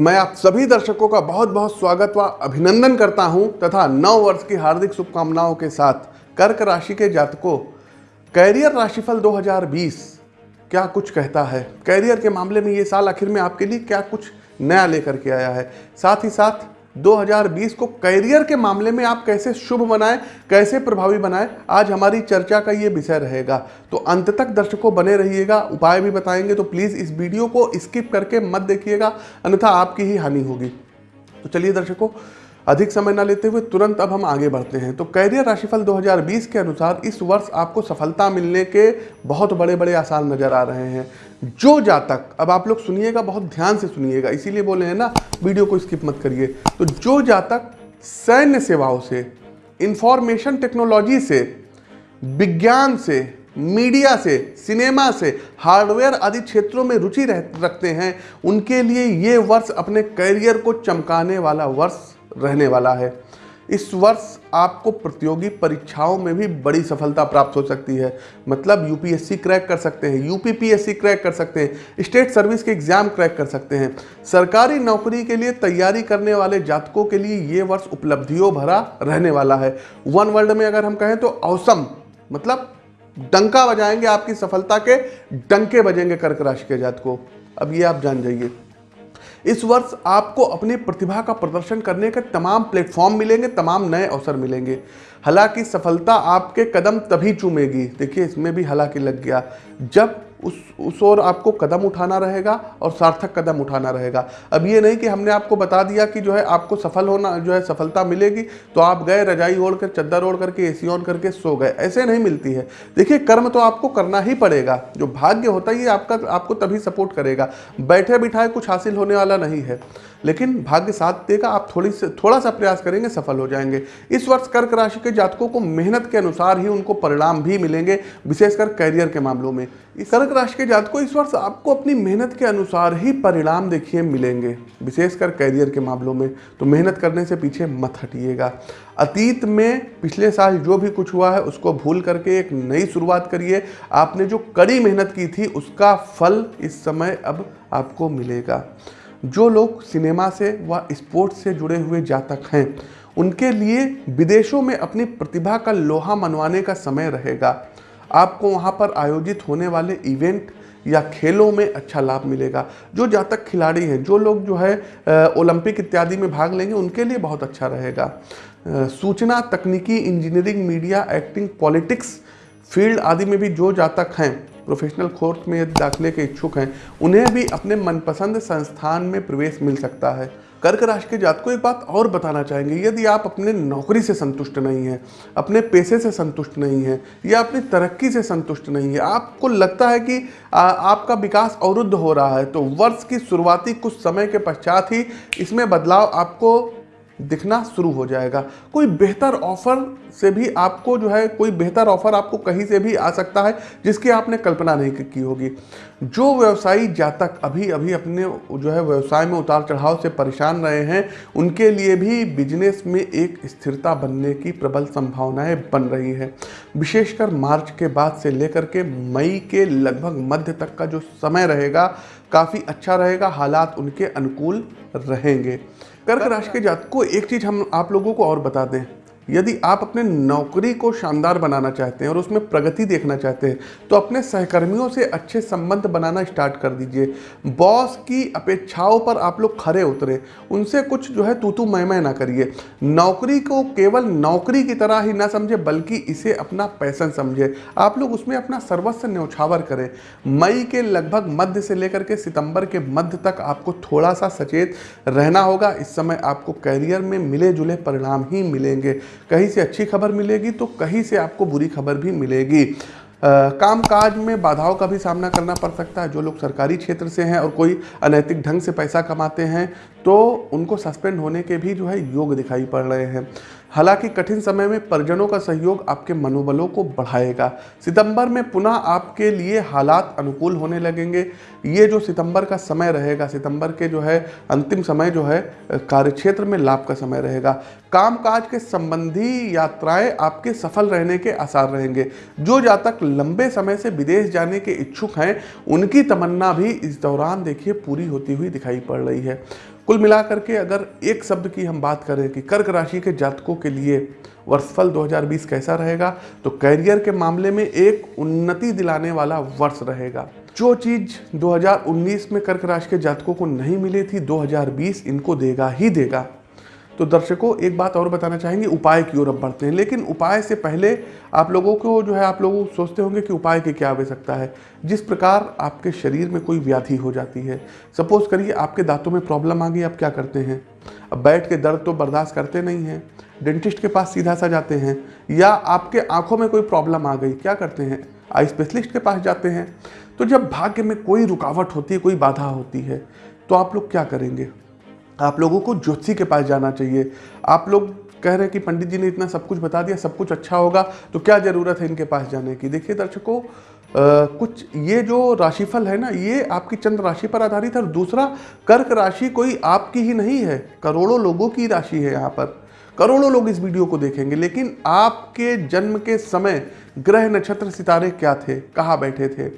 मैं आप सभी दर्शकों का बहुत बहुत स्वागत व अभिनंदन करता हूँ तथा नव वर्ष की हार्दिक शुभकामनाओं के साथ कर्क राशि के जातकों, कैरियर राशिफल 2020 क्या कुछ कहता है? कैरियर के मामले में ये साल आखिर में आपके लिए क्या कुछ नया लेकर के आया है? साथ ही साथ 2020 को करियर के मामले में आप कैसे शुभ बनाएँ, कैसे प्रभावी बनाएँ, आज हमारी चर्चा का ये विषय रहेगा। तो अंत तक दर्शकों बने रहिएगा, उपाय भी बताएँगे तो प्लीज़ इस वीडियो को स्किप करके मत देखिएगा, अन्यथा आपकी ही हानि होगी। तो चलिए दर्शकों अधिक समय न लेते हुए तुरंत अब हम आगे बढ़ते हैं। तो कैरियर राशिफल 2020 के अनुसार इस वर्ष आपको सफलता मिलने के बहुत बड़े बड़े आसार नज़र आ रहे हैं। जो जातक, अब आप लोग सुनिएगा, बहुत ध्यान से सुनिएगा, इसीलिए बोले हैं ना, वीडियो को स्किप मत करिए। तो जो जातक सैन्य सेवाओं से, इंफॉर्मेशन टेक्नोलॉजी से, विज्ञान से, मीडिया से, सिनेमा से, हार्डवेयर आदि क्षेत्रों में रुचि रखते हैं, उनके लिए ये वर्ष अपने करियर को चमकाने वाला वर्ष रहने वाला है। इस वर्ष आपको प्रतियोगी परीक्षाओं में भी बड़ी सफलता प्राप्त हो सकती है। मतलब यूपीएससी क्रैक कर सकते हैं यूपीपीएससी क्रैक कर सकते हैं, स्टेट सर्विस के एग्ज़ाम क्रैक कर सकते हैं। सरकारी नौकरी के लिए तैयारी करने वाले जातकों के लिए ये वर्ष उपलब्धियों भरा रहने वाला है। वन वर्ल्ड में अगर हम कहें तो औसम मतलब डंका बजाएँगे आपकी सफलता के, डंके बजेंगे कर्क राशि के जातकों। अब ये आप जान जाइए। इस वर्ष आपको अपनी प्रतिभा का प्रदर्शन करने के तमाम प्लेटफॉर्म मिलेंगे, तमाम नए अवसर मिलेंगे। हालाँकि सफलता आपके कदम तभी चूमेगी। देखिए, इसमें भी हालाँकि लग गया। जब उस उस ओर आपको कदम उठाना रहेगा और सार्थक कदम उठाना रहेगा। अब ये नहीं कि हमने आपको बता दिया कि जो है आपको सफल होना, जो है सफलता मिलेगी तो आप गए, रजाई ओढ़ कर चद्दर ओढ़ करके ए ऑन करके सो गए। ऐसे नहीं मिलती है। देखिए, कर्म तो आपको करना ही पड़ेगा। जो भाग्य होता है, ये आपका, आपको तभी सपोर्ट करेगा। बैठे बिठाए कुछ हासिल होने वाला नहीं है। लेकिन भाग्य साथ देगा, आप थोड़ी से थोड़ा सा प्रयास करेंगे, सफल हो जाएँगे। इस वर्ष कर्क राशि के जातकों को मेहनत के अनुसार ही उनको परिणाम भी मिलेंगे, विशेषकर कैरियर के मामलों में। कर्क राशि के जातकों, इस वर्ष आपको अपनी मेहनत के अनुसार ही परिणाम देखिए मिलेंगे, विशेषकर कैरियर के मामलों में। तो मेहनत करने से पीछे मत हटिएगा। अतीत में पिछले साल जो भी कुछ हुआ है, उसको भूल करके एक नई शुरुआत करिए। आपने जो कड़ी मेहनत की थी, उसका फल इस समय अब आपको मिलेगा। जो लोग सिनेमा से व स्पोर्ट्स से जुड़े हुए जातक हैं, उनके लिए विदेशों में अपनी प्रतिभा का लोहा मनवाने का समय रहेगा। आपको वहाँ पर आयोजित होने वाले इवेंट या खेलों में अच्छा लाभ मिलेगा। जो जातक खिलाड़ी हैं, जो लोग जो है ओलंपिक इत्यादि में भाग लेंगे, उनके लिए बहुत अच्छा रहेगा। सूचना, तकनीकी, engineering, media, acting, politics, field आदि में भी जो जातक हैं प्रोफेशनल कोर्स में यदि दाखिले के इच्छुक हैं उन्हें भी अपने मनपसंद संस्थान में प्रवेश मिल सकता है। कर्क राशि के जात को एक बात और बताना चाहेंगे यदि आप अपने नौकरी से संतुष्ट नहीं हैं अपने पैसे से संतुष्ट नहीं हैं या अपनी तरक्की से संतुष्ट नहीं है आपको लगता है कि आ, आपका विकास अवरुद्ध हो रहा है तो वर्ष की शुरुआती कुछ समय के पश्चात ही इसमें बदलाव आपको दिखना शुरू हो जाएगा। कोई बेहतर ऑफ़र से भी आपको जो है, कोई बेहतर ऑफ़र आपको कहीं से भी आ सकता है, जिसकी आपने कल्पना नहीं की होगी। जो व्यवसायी जातक अभी अभी अपने जो है, व्यवसाय में उतार चढ़ाव से परेशान रहे हैं, उनके लिए भी बिज़नेस में एक स्थिरता बनने की प्रबल संभावनाएँ बन रही हैं। विशेषकर मार्च के बाद से लेकर के मई के लगभग मध्य तक का जो समय रहेगा, काफ़ी अच्छा रहेगा। हालात उनके अनुकूल रहेंगे। कर्क राशि के जात को एक चीज़ हम आप लोगों को और बता दें। यदि आप अपने नौकरी को शानदार बनाना चाहते हैं और उसमें प्रगति देखना चाहते हैं तो अपने सहकर्मियों से अच्छे संबंध बनाना स्टार्ट कर दीजिए। बॉस की अपेक्षाओं पर आप लोग खड़े उतरे। उनसे कुछ जो है तू तू मैं मैं ना करिए। नौकरी को केवल नौकरी की तरह ही ना समझे, बल्कि इसे अपना पैसन समझे। आप लोग उसमें अपना सर्वस्व न्यौछावर करें। मई के लगभग मध्य से लेकर के सितंबर के मध्य तक आपको थोड़ा सा सचेत रहना होगा। इस समय आपको कैरियर में मिले जुले परिणाम ही मिलेंगे। कहीं से अच्छी खबर मिलेगी तो कहीं से आपको बुरी खबर भी मिलेगी। कामकाज में बाधाओं का भी सामना करना पड़ सकता है। जो लोग सरकारी क्षेत्र से हैं और कोई अनैतिक ढंग से पैसा कमाते हैं तो उनको सस्पेंड होने के भी जो है योग दिखाई पड़ रहे हैं। हालाँकि कठिन समय में परिजनों का सहयोग आपके मनोबलों को बढ़ाएगा। सितंबर में पुनः आपके लिए हालात अनुकूल होने लगेंगे। ये जो सितंबर का समय रहेगा, सितंबर के जो है अंतिम समय जो है, कार्यक्षेत्र में लाभ का समय रहेगा। कामकाज के संबंधी यात्राएँ आपके सफल रहने के आसार रहेंगे। जो जातक लंबे समय से विदेश जाने के इच्छुक हैं, उनकी तमन्ना भी इस दौरान देखिए पूरी होती हुई दिखाई पड़ रही है। कुल मिलाकर के अगर एक शब्द की हम बात करें कि कर्क राशि के जातकों के लिए वर्षफल 2020 कैसा रहेगा तो कैरियर के मामले में एक उन्नति दिलाने वाला वर्ष रहेगा। जो चीज़ 2019 में कर्क राशि के जातकों को नहीं मिली थी 2020 इनको देगा ही देगा। तो दर्शकों, एक बात और बताना चाहेंगे, उपाय की ओर अब बढ़ते हैं। लेकिन उपाय से पहले आप लोगों को जो है, आप लोग सोचते होंगे कि उपाय की क्या आवश्यकता है। जिस प्रकार आपके शरीर में कोई व्याधि हो जाती है, सपोज़ करिए आपके दांतों में प्रॉब्लम आ गई, आप क्या करते हैं? अब बैठ के दर्द तो बर्दाश्त करते नहीं हैं, डेंटिस्ट के पास सीधा सा जाते हैं, या आपके आँखों में कोई प्रॉब्लम आ गई, क्या करते हैं? आई स्पेशलिस्ट के पास जाते हैं। तो जब भाग्य में कोई रुकावट होती है, कोई बाधा होती है तो आप लोग क्या करेंगे? आप लोगों को ज्योतिषी के पास जाना चाहिए। आप लोग कह रहे हैं कि पंडित जी ने इतना सब कुछ बता दिया, सब कुछ अच्छा होगा तो क्या ज़रूरत है इनके पास जाने की? देखिए दर्शकों कुछ ये जो राशिफल है ना, ये आपकी चंद्र राशि पर आधारित है और दूसरा, कर्क राशि कोई आपकी ही नहीं है, करोड़ों लोगों की राशि है यहाँ पर। करोड़ों लोग इस वीडियो को देखेंगे, लेकिन आपके जन्म के समय ग्रह नक्षत्र सितारे क्या थे, कहाँ बैठे थे?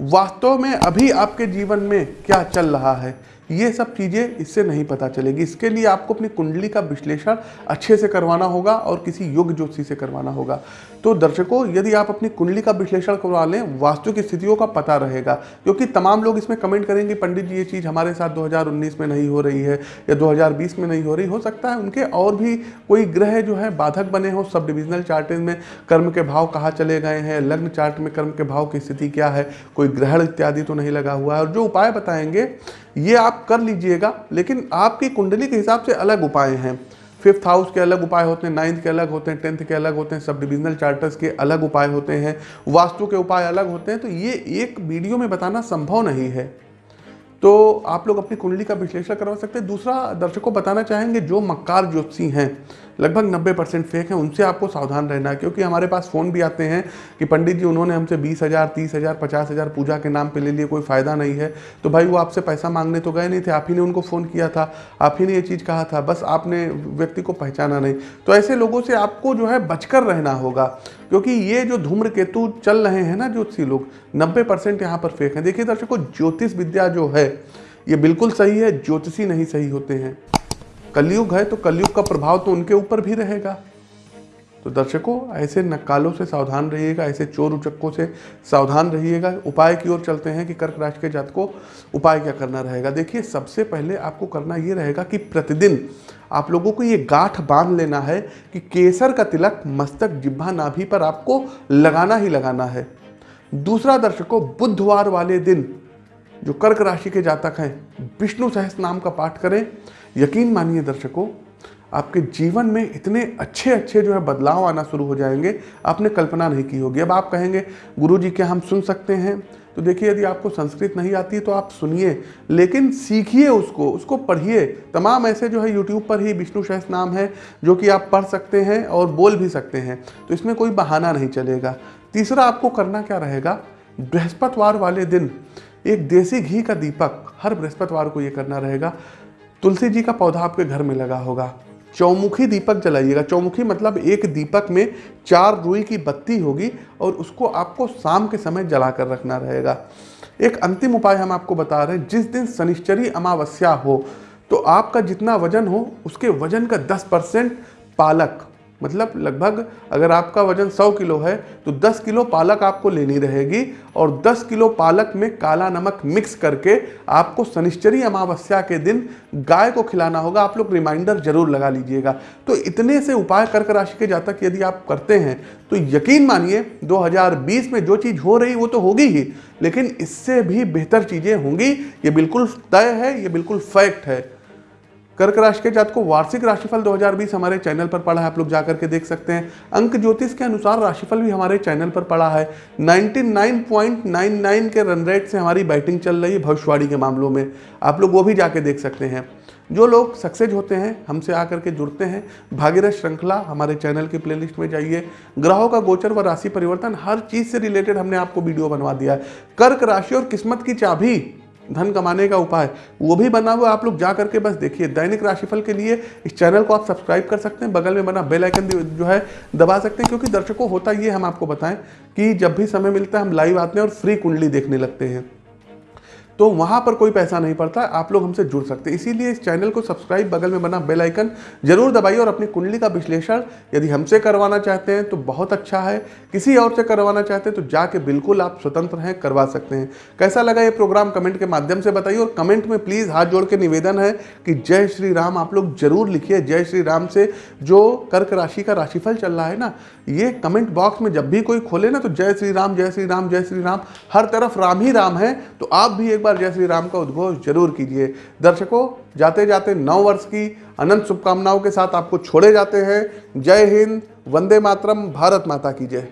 वास्तव में अभी आपके जीवन में क्या चल रहा है? ये सब चीज़ें इससे नहीं पता चलेगी। इसके लिए आपको अपनी कुंडली का विश्लेषण अच्छे से करवाना होगा और किसी योग ज्योतिषी से करवाना होगा। तो दर्शकों, यदि आप अपनी कुंडली का विश्लेषण करवा लें, वास्तु की स्थितियों का पता रहेगा क्योंकि तमाम लोग इसमें कमेंट करेंगे, पंडित जी, ये चीज़ हमारे साथ 2019 में नहीं हो रही है या 2020 में नहीं हो रही, हो सकता है उनके और भी कोई ग्रह जो है बाधक बने हो। सब डिविजनल चार्टेज में कर्म के भाव कहाँ चले गए हैं, लग्न चार्ट में कर्म के भाव की स्थिति क्या है, कोई ग्रहण इत्यादि तो नहीं लगा हुआ है। और जो उपाय बताएँगे ये आप कर लीजिएगा, लेकिन आपकी कुंडली के हिसाब से अलग उपाय हैं। फिफ्थ हाउस के अलग उपाय होते हैं, नाइन्थ के अलग होते हैं, टेंथ के अलग होते हैं सब डिविजनल चार्टर्स के अलग उपाय होते हैं, वास्तु के उपाय अलग होते हैं तो ये एक वीडियो में बताना संभव नहीं है। तो आप लोग अपनी कुंडली का विश्लेषण करवा सकते हैं। दूसरा दर्शकों बताना चाहेंगे जो मक्कार ज्योतिषी हैं। लगभग 90 परसेंट फेक हैं। उनसे आपको सावधान रहना है, क्योंकि हमारे पास फ़ोन भी आते हैं कि पंडित जी, उन्होंने हमसे बीस हज़ार, तीस हज़ार, पचास हज़ार पूजा के नाम पे ले लिए, कोई फ़ायदा नहीं है। तो भाई वो आपसे पैसा मांगने तो गए नहीं थे, आप ही ने उनको फ़ोन किया था, आप ही ने ये चीज़ कहा था, बस आपने व्यक्ति को पहचाना नहीं। तो ऐसे लोगों से आपको जो है बचकर रहना होगा, क्योंकि ये जो धूम्र केतु चल रहे हैं ना ज्योतिषी लोग, नब्बे परसेंट यहाँ पर फेक हैं। देखिए दर्शकों, ज्योतिष विद्या जो है, ये बिल्कुल सही है, ज्योतिषी नहीं सही होते हैं। कलयुग है तो कलयुग का प्रभाव तो उनके ऊपर भी रहेगा। तो दर्शकों, ऐसे नक्कालों से सावधान रहिएगा, ऐसे चोर उचक्कों से सावधान रहिएगा। उपाय की ओर चलते हैं कि कर्क राशि के जात को उपाय क्या करना रहेगा? देखिए, सबसे पहले आपको करना ये रहेगा कि प्रतिदिन आप लोगों को ये गांठ बाँध लेना है कि केसर का तिलक, मस्तक जिब्भा नाभि पर आपको लगाना ही लगाना है। दूसरा दर्शकों, बुधवार वाले दिन जो कर्क राशि के जातक हैं विष्णु सहस नाम का पाठ करें। यकीन मानिए दर्शकों, आपके जीवन में इतने अच्छे अच्छे जो है बदलाव आना शुरू हो जाएँगे। आपने कल्पना नहीं की होगी। अब आप कहेंगे गुरु जी क्या हम सुन सकते हैं? तो देखिए, यदि आपको संस्कृत नहीं आती तो आप सुनिए, लेकिन सीखिए उसको उसको पढ़िए। तमाम ऐसे जो है यूट्यूब पर ही विष्णु सहस नाम है, जो कि आप पढ़ सकते हैं और बोल भी सकते हैं। तो इसमें कोई बहाना नहीं चलेगा। तीसरा आपको करना क्या रहेगा? बृहस्पतिवार वाले दिन एक देसी घी का दीपक हर बृहस्पतिवार को ये करना रहेगा। तुलसी जी का पौधा आपके घर में लगा होगा। चौमुखी दीपक जलाइएगा। चौमुखी मतलब एक दीपक में चार रुई की बत्ती होगी और उसको आपको शाम के समय जला कर रखना रहेगा। एक अंतिम उपाय हम आपको बता रहे हैं, जिस दिन शनिश्चरी अमावस्या हो तो आपका जितना वज़न हो, उसके वज़न का 10 परसेंट पालक मतलब लगभग अगर आपका वज़न 100 किलो है तो 10 किलो पालक आपको लेनी रहेगी और 10 किलो पालक में काला नमक मिक्स करके आपको शनिश्चरी अमावस्या के दिन गाय को खिलाना होगा। आप लोग रिमाइंडर ज़रूर लगा लीजिएगा। तो इतने से उपाय कर्क राशि के जातक यदि आप करते हैं तो यकीन मानिए 2020 में जो चीज़ हो रही वो तो होगी ही, लेकिन इससे भी बेहतर चीज़ें होंगी। ये बिल्कुल तय है, ये बिल्कुल फैक्ट है। कर्क राशि के जात को वार्षिक राशिफल 2020 हमारे चैनल पर पड़ा है, आप लोग जाकर के देख सकते हैं। अंक ज्योतिष के अनुसार राशिफल भी हमारे चैनल पर पड़ा है। 99.99 के रन रेट से हमारी बैटिंग चल रही है भविष्यवाणी के मामलों में। आप लोग वो भी जाके देख सकते हैं। जो लोग सक्सेस होते हैं, हमसे आकर के जुड़ते हैं। भागीरथ श्रृंखला हमारे चैनल की प्लेलिस्ट में जाइए। ग्रहों का गोचर व राशि परिवर्तन, हर चीज़ से रिलेटेड हमने आपको वीडियो बनवा दिया है। कर्क राशि और किस्मत की चाबी धन कमाने का उपाय। वो भी बना हुआ, आप लोग जा करके बस देखिए। दैनिक राशिफल के लिए इस चैनल को आप सब्सक्राइब कर सकते हैं। बगल में बना बेल आइकन जो है, दबा सकते हैं, क्योंकि दर्शकों, होता ये हम आपको बताएँ कि जब भी समय मिलता है, हम लाइव आते हैं और फ्री कुंडली देखने लगते हैं। तो वहाँ पर कोई पैसा नहीं पड़ता, आप लोग हमसे जुड़ सकते हैं। इसीलिए इस चैनल को सब्सक्राइब, बगल में बना बेल आइकन ज़रूर दबाइए और अपनी कुंडली का विश्लेषण यदि हमसे करवाना चाहते हैं तो बहुत अच्छा है। किसी और से करवाना चाहते हैं तो जाके बिल्कुल आप स्वतंत्र हैं, करवा सकते हैं। कैसा लगा ये प्रोग्राम? कमेंट के माध्यम से बताइए और कमेंट में प्लीज़ हाथ जोड़ के निवेदन है कि जय श्री राम आप लोग ज़रूर लिखिए। जय श्री राम से जो कर्क राशि का राशिफल चल रहा है ना, ये कमेंट बॉक्स में जब भी कोई खोले ना तो जय श्री राम, जय श्री राम, जय श्री राम, हर तरफ़ राम ही राम है। तो आप भी एक बार जय श्री राम का उद्घोष ज़रूर कीजिए। दर्शकों, जाते जाते नौ वर्ष की अनंत शुभकामनाओं के साथ आपको छोड़े जाते हैं। जय हिंद, वंदे मातरम, भारत माता की जय।